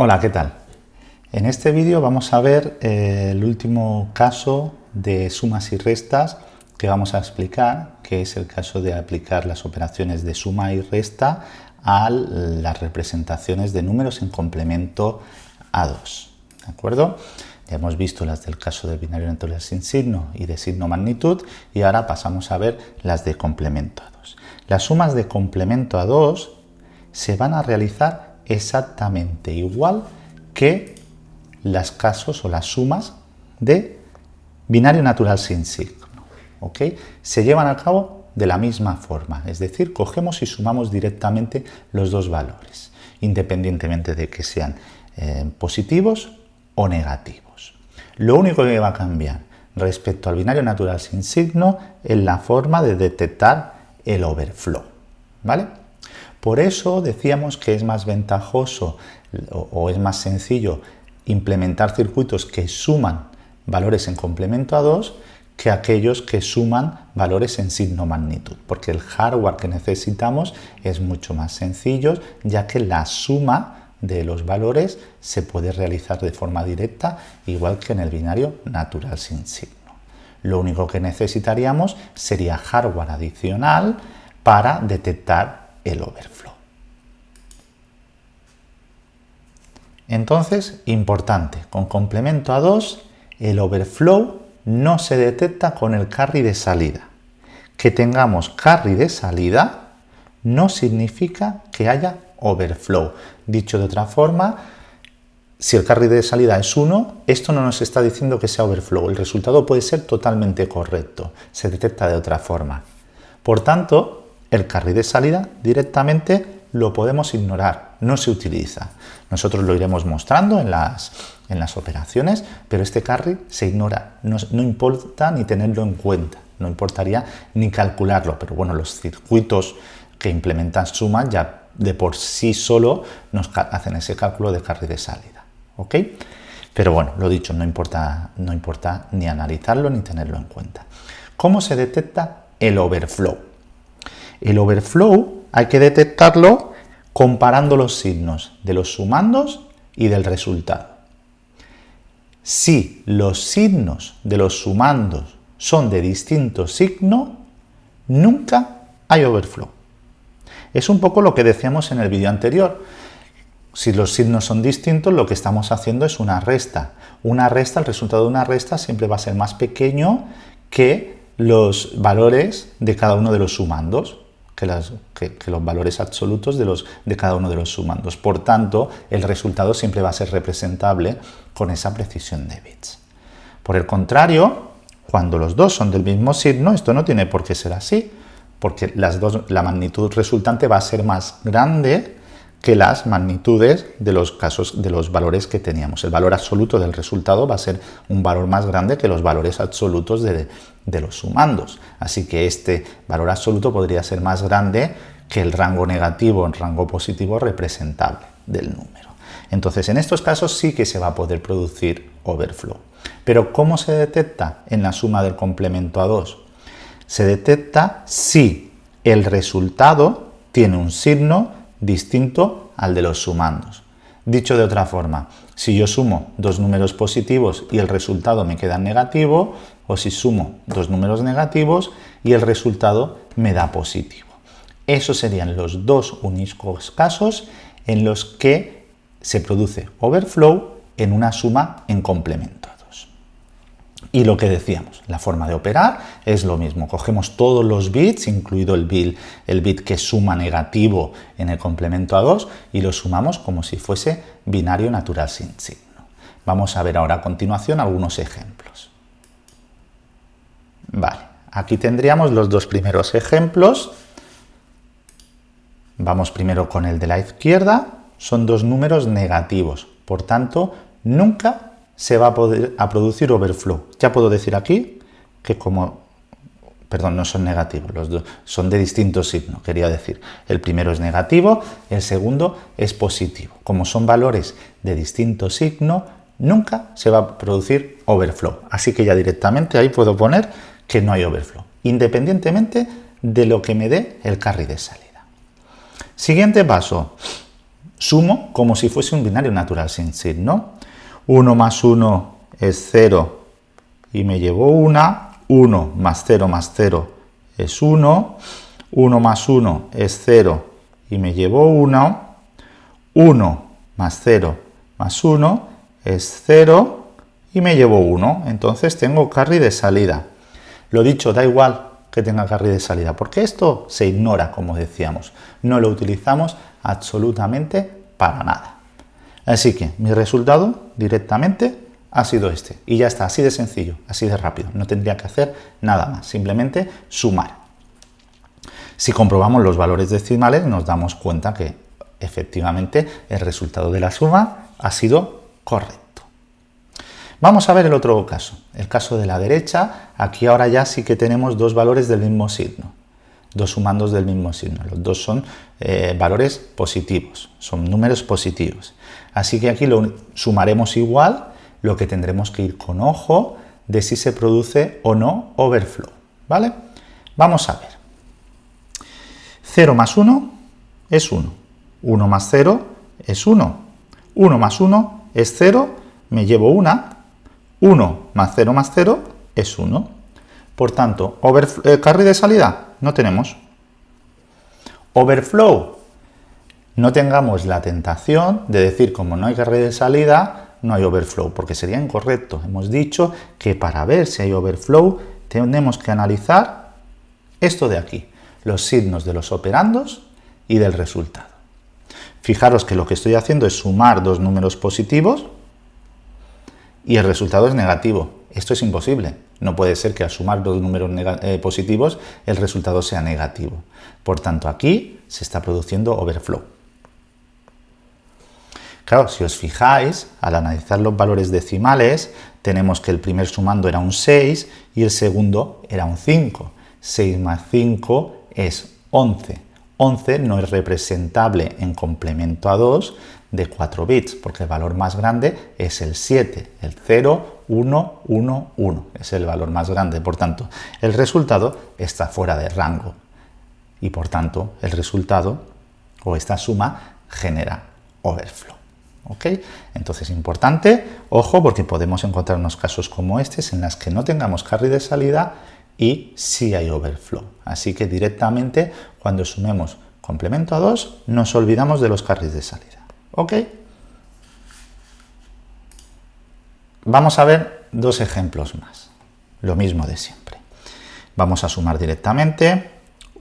Hola, ¿qué tal? En este vídeo vamos a ver eh, el último caso de sumas y restas que vamos a explicar, que es el caso de aplicar las operaciones de suma y resta a las representaciones de números en complemento a 2. ¿De acuerdo? Ya hemos visto las del caso del binario natural sin signo y de signo magnitud y ahora pasamos a ver las de complemento a 2. Las sumas de complemento a 2 se van a realizar exactamente igual que las casos o las sumas de binario natural sin signo. ¿ok? Se llevan a cabo de la misma forma, es decir, cogemos y sumamos directamente los dos valores, independientemente de que sean eh, positivos o negativos. Lo único que va a cambiar respecto al binario natural sin signo es la forma de detectar el overflow. ¿vale? Por eso decíamos que es más ventajoso o, es más sencillo implementar circuitos que suman valores en complemento a 2 que aquellos que suman valores en signo magnitud, porque el hardware que necesitamos es mucho más sencillo, ya que la suma de los valores se puede realizar de forma directa, igual que en el binario natural sin signo. Lo único que necesitaríamos sería hardware adicional para detectar el overflow. Entonces, importante, con complemento a 2, el overflow no se detecta con el carry de salida. Que tengamos carry de salida no significa que haya overflow. Dicho de otra forma, si el carry de salida es 1, esto no nos está diciendo que sea overflow. El resultado puede ser totalmente correcto. Se detecta de otra forma. Por tanto, el carry de salida directamente lo podemos ignorar, no se utiliza. Nosotros lo iremos mostrando en las, en las operaciones, pero este carry se ignora, no, no importa ni tenerlo en cuenta, no importaría ni calcularlo, pero bueno, los circuitos que implementan suma ya de por sí solo nos hacen ese cálculo de carry de salida. ¿ok? Pero bueno, lo dicho, no importa, no importa ni analizarlo ni tenerlo en cuenta. ¿Cómo se detecta el overflow? El overflow hay que detectarlo comparando los signos de los sumandos y del resultado. Si los signos de los sumandos son de distinto signo, nunca hay overflow. Es un poco lo que decíamos en el vídeo anterior. Si los signos son distintos, lo que estamos haciendo es una resta. Una resta, el resultado de una resta siempre va a ser más pequeño que los valores de cada uno de los sumandos que, los valores absolutos de, los, de cada uno de los sumandos. Por tanto, el resultado siempre va a ser representable con esa precisión de bits. Por el contrario, cuando los dos son del mismo signo, esto no tiene por qué ser así, porque las dos, la magnitud resultante va a ser más grande que las magnitudes de los casos de los valores que teníamos. El valor absoluto del resultado va a ser un valor más grande que los valores absolutos de, de los sumandos. Así que este valor absoluto podría ser más grande que el rango negativo en rango positivo representable del número. Entonces, en estos casos sí que se va a poder producir overflow. Pero ¿cómo se detecta en la suma del complemento a 2? Se detecta si el resultado tiene un signo distinto al de los sumandos. Dicho de otra forma, si yo sumo dos números positivos y el resultado me queda negativo, o si sumo dos números negativos y el resultado me da positivo. Esos serían los dos únicos casos en los que se produce overflow en una suma en complemento. Y lo que decíamos, la forma de operar es lo mismo. Cogemos todos los bits, incluido el bit, el bit que suma negativo en el complemento a 2, y lo sumamos como si fuese binario natural sin signo. Vamos a ver ahora a continuación algunos ejemplos. Vale, aquí tendríamos los dos primeros ejemplos. Vamos primero con el de la izquierda. Son dos números negativos, por tanto, nunca se va a, poder, producir overflow. Ya puedo decir aquí que como, perdón, no son negativos, los dos son de distinto signo, quería decir. El primero es negativo, el segundo es positivo. Como son valores de distinto signo, nunca se va a producir overflow. Así que ya directamente ahí puedo poner que no hay overflow, independientemente de lo que me dé el carry de salida. Siguiente paso. Sumo como si fuese un binario natural sin signo. 1 más 1 es 0 y me llevo una. 1 más 0 más 0 es 1. 1 más 1 es 0 y me llevo 1. 1 más 0 más 1 es 0 y me llevo 1. Entonces tengo carry de salida. Lo dicho, da igual que tenga carry de salida, porque esto se ignora, como decíamos. No lo utilizamos absolutamente para nada. Así que mi resultado directamente ha sido este. Y ya está, así de sencillo, así de rápido. No tendría que hacer nada más, simplemente sumar. Si comprobamos los valores decimales nos damos cuenta que efectivamente el resultado de la suma ha sido correcto. Vamos a ver el otro caso, el caso de la derecha. Aquí ahora ya sí que tenemos dos valores del mismo signo, dos sumandos del mismo signo. Los dos son eh, valores positivos, son números positivos. Así que aquí lo sumaremos igual, lo que tendremos que ir con ojo de si se produce o no overflow. ¿Vale? Vamos a ver. 0 más 1 es 1. 1 más 0 es 1. 1 más 1 es 0. Me llevo una. 1 más 0 más 0 es 1. Por tanto, eh, carry de salida no tenemos. Overflow. No tengamos la tentación de decir, como no hay carry de salida, no hay overflow, porque sería incorrecto. Hemos dicho que para ver si hay overflow tenemos que analizar esto de aquí, los signos de los operandos y del resultado. Fijaros que lo que estoy haciendo es sumar dos números positivos, y el resultado es negativo. Esto es imposible. No puede ser que al sumar dos números eh, positivos el resultado sea negativo. Por tanto, aquí se está produciendo overflow. Claro, si os fijáis, al analizar los valores decimales, tenemos que el primer sumando era un 6 y el segundo era un 5. 6 más 5 es 11. 11 no es representable en complemento a 2, de 4 bits, porque el valor más grande es el 7, el 0, 1, 1, 1, es el valor más grande, por tanto, el resultado está fuera de rango y por tanto el resultado o esta suma genera overflow. Entonces, importante, ojo, porque podemos encontrar unos casos como estos en las que no tengamos carry de salida y sí hay overflow. Así que directamente, cuando sumemos complemento a 2, nos olvidamos de los carries de salida. ¿Ok? Vamos a ver dos ejemplos más. Lo mismo de siempre. Vamos a sumar directamente.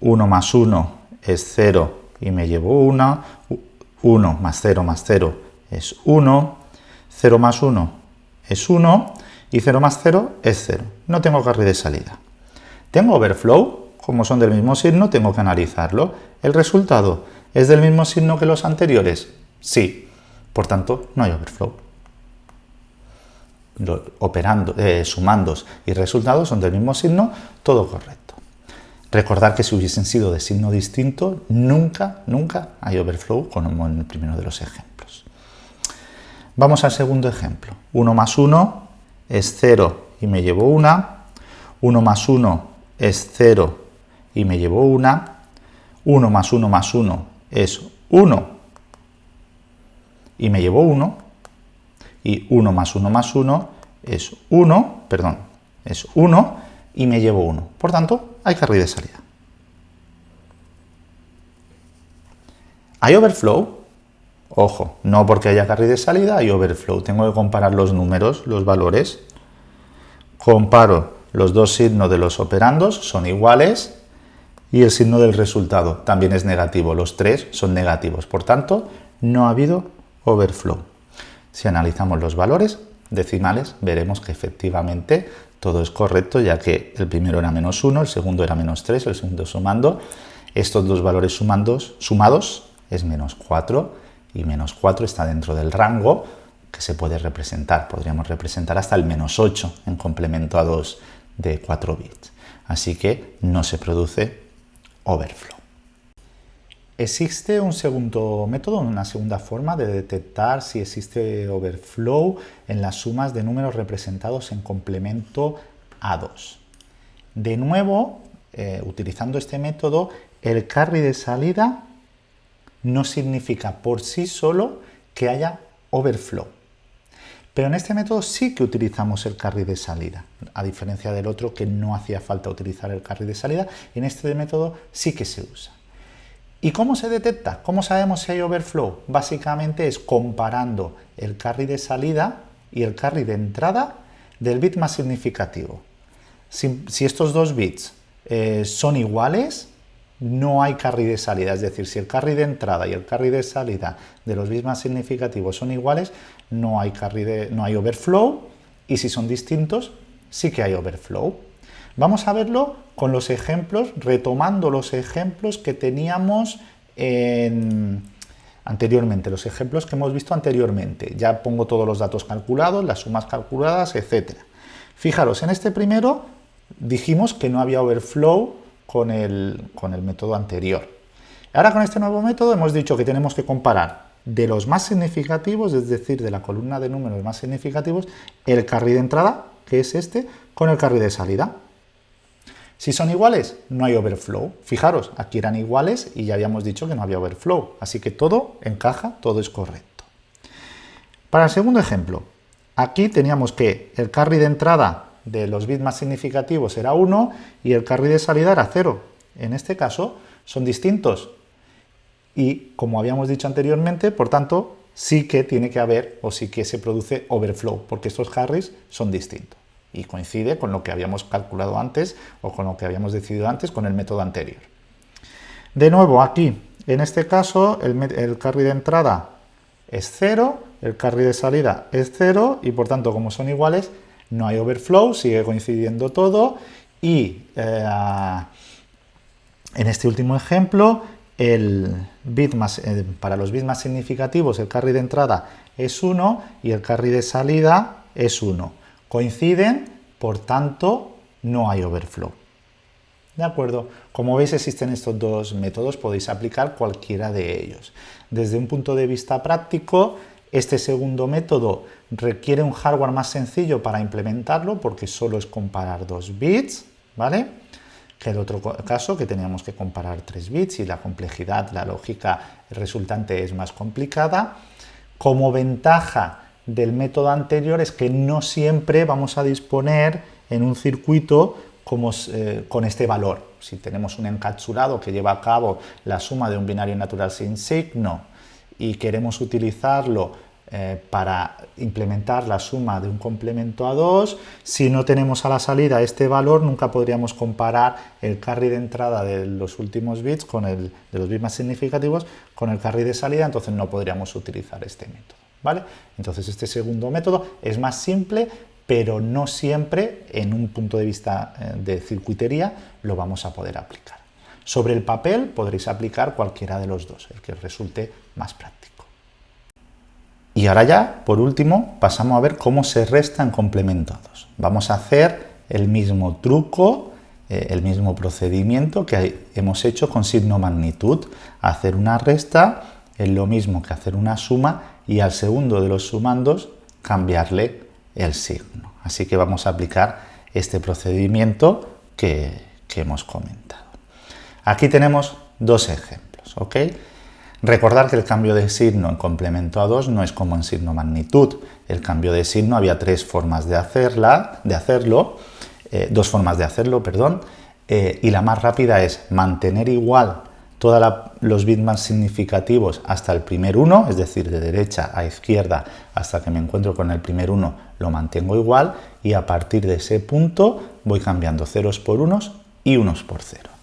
1 más 1 es 0 y me llevo 1. 1 más 0 más 0 es 1. 0 más 1 es 1. Y 0 más 0 es 0. No tengo carry de salida. Tengo overflow. Como son del mismo signo, tengo que analizarlo. El resultado es del mismo signo que los anteriores. Sí, por tanto, no hay overflow. operando, eh, sumandos y resultados son del mismo signo, todo correcto. Recordar que si hubiesen sido de signo distinto, nunca, nunca hay overflow, como en el primero de los ejemplos. Vamos al segundo ejemplo. 1 más 1 es 0 y me llevo 1. 1 más 1 es 0 y me llevo 1. 1 más 1 más 1 es 1 y me llevo 1, y 1 más 1 más 1 es 1, perdón, es 1, y me llevo 1. Por tanto, hay carry de salida. ¿Hay overflow? Ojo, no porque haya carry de salida, hay overflow. Tengo que comparar los números, los valores. Comparo los dos signos de los operandos, son iguales, y el signo del resultado también es negativo. Los tres son negativos. Por tanto, no ha habido overflow. Si analizamos los valores decimales, veremos que efectivamente todo es correcto, ya que el primero era menos 1, el segundo era menos 3, el segundo sumando. Estos dos valores sumandos, sumados es menos 4 y menos 4 está dentro del rango que se puede representar. Podríamos representar hasta el menos 8 en complemento a 2 de 4 bits. Así que no se produce overflow. Existe un segundo método, una segunda forma de detectar si existe overflow en las sumas de números representados en complemento a 2. De nuevo, eh, utilizando este método, el carry de salida no significa por sí solo que haya overflow. Pero en este método sí que utilizamos el carry de salida, a diferencia del otro que no hacía falta utilizar el carry de salida, en este método sí que se usa. ¿Y cómo se detecta? ¿Cómo sabemos si hay overflow? Básicamente es comparando el carry de salida y el carry de entrada del bit más significativo. Si, estos dos bits eh, son iguales, no hay carry de salida, es decir, si el carry de entrada y el carry de salida de los bits más significativos son iguales, no hay, carry de, no hay overflow, y si son distintos, sí que hay overflow. Vamos a verlo con los ejemplos, retomando los ejemplos que teníamos anteriormente, los ejemplos que hemos visto anteriormente. Ya pongo todos los datos calculados, las sumas calculadas, etc. Fijaros, en este primero dijimos que no había overflow con el, con el método anterior. Ahora con este nuevo método hemos dicho que tenemos que comparar de los más significativos, es decir, de la columna de números más significativos, el carry de entrada, que es este, con el carry de salida. Si son iguales, no hay overflow. Fijaros, aquí eran iguales y ya habíamos dicho que no había overflow. Así que todo encaja, todo es correcto. Para el segundo ejemplo, aquí teníamos que el carry de entrada de los bits más significativos era 1 y el carry de salida era 0. En este caso son distintos y como habíamos dicho anteriormente, por tanto, sí que tiene que haber o sí que se produce overflow porque estos carries son distintos y coincide con lo que habíamos calculado antes o con lo que habíamos decidido antes con el método anterior. De nuevo, aquí, en este caso, el, el carry de entrada es 0, el carry de salida es 0 y por tanto, como son iguales, no hay overflow, sigue coincidiendo todo y eh, en este último ejemplo el bit más, eh, para los bits más significativos el carry de entrada es 1 y el carry de salida es 1. Coinciden, por tanto no hay overflow. ¿De acuerdo? Como veis existen estos dos métodos, podéis aplicar cualquiera de ellos. Desde un punto de vista práctico, este segundo método requiere un hardware más sencillo para implementarlo porque solo es comparar dos bits, ¿vale? Que el otro caso que teníamos que comparar tres bits y la complejidad, la lógica resultante es más complicada. Como ventaja del método anterior es que no siempre vamos a disponer en un circuito como, eh, con este valor. Si tenemos un encapsulado que lleva a cabo la suma de un binario natural sin signo, y queremos utilizarlo eh, para implementar la suma de un complemento a 2, si no tenemos a la salida este valor, nunca podríamos comparar el carry de entrada de los últimos bits, con el, de los bits más significativos, con el carry de salida, entonces no podríamos utilizar este método. ¿vale? Entonces este segundo método es más simple, pero no siempre en un punto de vista eh, de circuitería lo vamos a poder aplicar. Sobre el papel podréis aplicar cualquiera de los dos, el que resulte más práctico. Y ahora ya, por último, pasamos a ver cómo se restan complementados. Vamos a hacer el mismo truco, eh, el mismo procedimiento que hemos hecho con signo magnitud. Hacer una resta es lo mismo que hacer una suma y al segundo de los sumandos cambiarle el signo. Así que vamos a aplicar este procedimiento que hemos comentado. Aquí tenemos dos ejemplos, ¿ok? Recordar que el cambio de signo en complemento a 2 no es como en signo magnitud. El cambio de signo había tres formas de, hacerla, de hacerlo, eh, dos formas de hacerlo, perdón, eh, y la más rápida es mantener igual todos los bits más significativos hasta el primer 1, es decir, de derecha a izquierda hasta que me encuentro con el primer 1 lo mantengo igual y a partir de ese punto voy cambiando ceros por unos y unos por cero.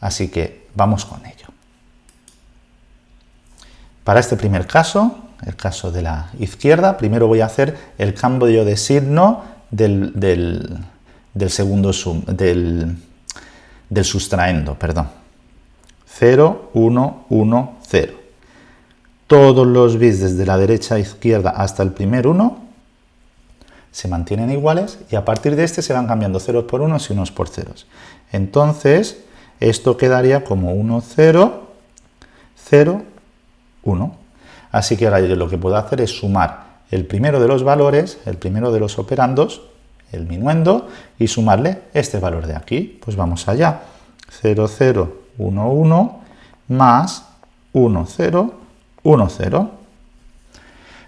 Así que vamos con ello. Para este primer caso, el caso de la izquierda, primero voy a hacer el cambio de signo del, segundo sum, del, del sustraendo, perdón. 0, 1, 1, 0. Todos los bits desde la derecha a izquierda hasta el primer 1 se mantienen iguales y a partir de este se van cambiando ceros por unos y unos por ceros. Entonces, esto quedaría como 1, 0, 0, 1. Así que ahora lo que puedo hacer es sumar el primero de los valores, el primero de los operandos, el minuendo, y sumarle este valor de aquí. Pues vamos allá. 0, 0, 1, 1, más 1, 0, 1, 0.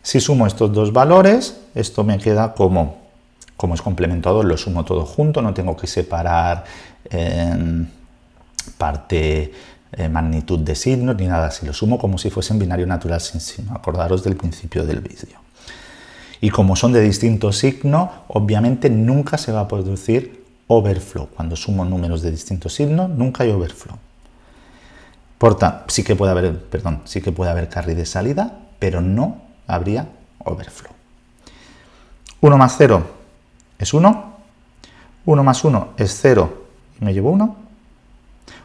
Si sumo estos dos valores, esto me queda como, como es 2, lo sumo todo junto, no tengo que separar eh, parte eh, magnitud de signos ni nada, si lo sumo como si fuese en binario natural sin signo, acordaros del principio del vídeo. Y como son de distinto signo, obviamente nunca se va a producir overflow. Cuando sumo números de distinto signo, nunca hay overflow. Por tanto, sí que puede haber, perdón, sí que puede haber carry de salida, pero no habría overflow. 1 más 0 es 1, 1 más 1 es 0 y me llevo 1,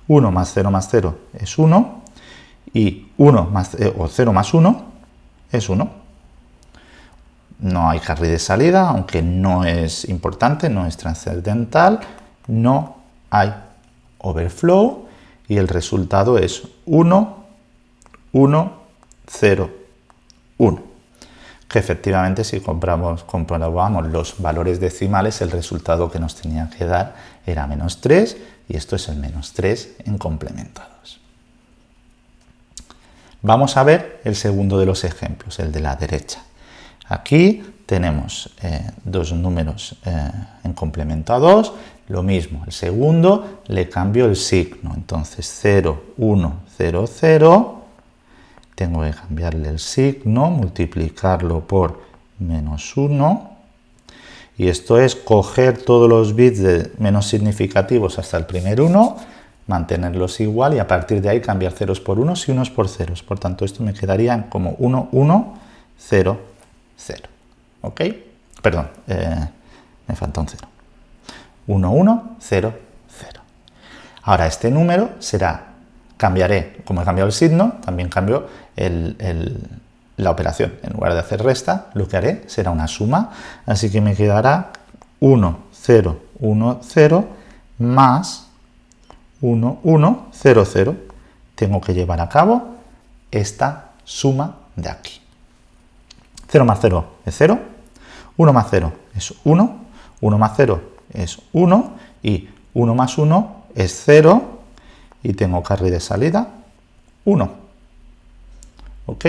1 más 0 más 0 es 1 y 1 más, eh, o 0 más 1 es 1. No hay carry de salida, aunque no es importante, no es trascendental, no hay overflow y el resultado es 1, 1, 0, 1. Que efectivamente si compramos, comprobamos los valores decimales, el resultado que nos tenía que dar era menos 3 y esto es el menos 3 en complementados. Vamos a ver el segundo de los ejemplos, el de la derecha. Aquí tenemos eh, dos números eh, en 2, lo mismo, el segundo le cambio el signo, entonces 0, 1, 0, 0, tengo que cambiarle el signo, multiplicarlo por menos 1, y esto es coger todos los bits de menos significativos hasta el primer 1, mantenerlos igual y a partir de ahí cambiar ceros por unos y unos por ceros. Por tanto, esto me quedaría como 1, 1, 0, 0. ¿Ok? Perdón, eh, me falta un 0. 1, 1, 0, 0. Ahora, este número será, cambiaré, como he cambiado el signo, también cambio la operación. En lugar de hacer resta, lo que haré será una suma, así que me quedará 1, 0, 1, 0, más 1, 1, 0, 0. Tengo que llevar a cabo esta suma de aquí. 0 más 0 es 0, 1 más 0 es 1, 1 más 0 es 1 y 1 más 1 es 0 y tengo carry de salida 1. ¿Ok?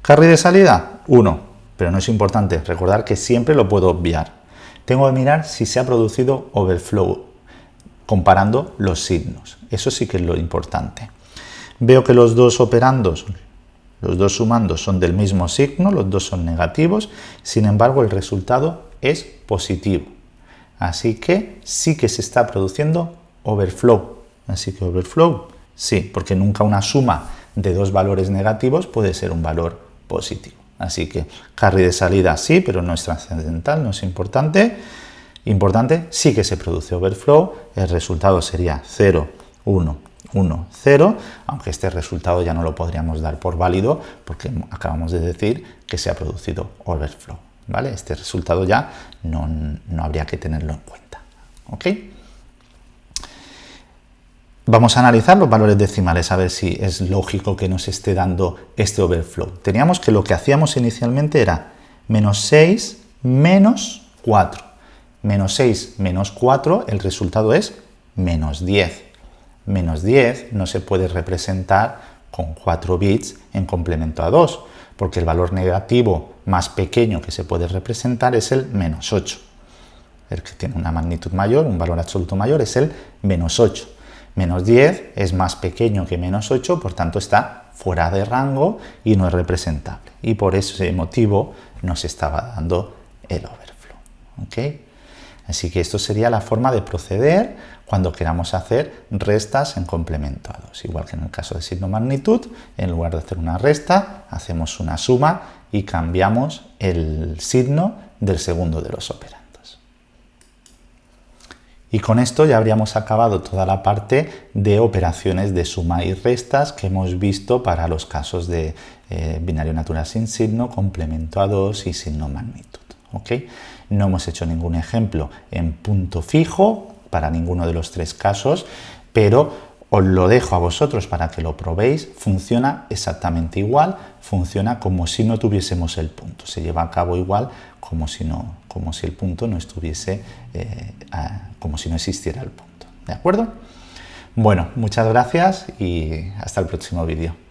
Carry de salida 1, pero no es importante, recordar que siempre lo puedo obviar. Tengo que mirar si se ha producido overflow comparando los signos. Eso sí que es lo importante. Veo que los dos operandos, los dos sumandos son del mismo signo, los dos son negativos, sin embargo el resultado es positivo. Así que sí que se está produciendo overflow. Así que overflow, sí, porque nunca una suma de dos valores negativos puede ser un valor positivo. Así que carry de salida sí, pero no es trascendental, no es importante. Importante, sí que se produce overflow, el resultado sería 0, 1, 1, 0, aunque este resultado ya no lo podríamos dar por válido porque acabamos de decir que se ha producido overflow. ¿vale? Este resultado ya no, no habría que tenerlo en cuenta. ¿ok? Vamos a analizar los valores decimales a ver si es lógico que nos esté dando este overflow. Teníamos que lo que hacíamos inicialmente era menos 6 menos 4. Menos 6 menos 4, el resultado es menos 10. Menos 10 no se puede representar con 4 bits en complemento a 2, porque el valor negativo más pequeño que se puede representar es el menos 8. El que tiene una magnitud mayor, un valor absoluto mayor, es el menos 8. Menos 10 es más pequeño que menos 8, por tanto está fuera de rango y no es representable. Y por ese motivo nos estaba dando el overflow. ¿okay? Así que esto sería la forma de proceder cuando queramos hacer restas en complemento a 2. Igual que en el caso de signo magnitud, en lugar de hacer una resta, hacemos una suma y cambiamos el signo del segundo de los operandos. Y con esto ya habríamos acabado toda la parte de operaciones de suma y restas que hemos visto para los casos de eh, binario natural sin signo, complemento a 2 y signo magnitud. No hemos hecho ningún ejemplo en punto fijo para ninguno de los tres casos, pero os lo dejo a vosotros para que lo probéis. Funciona exactamente igual, funciona como si no tuviésemos el punto. Se lleva a cabo igual como si, no, el punto no estuviese, eh, como si no existiera el punto. ¿De acuerdo? Bueno, muchas gracias y hasta el próximo vídeo.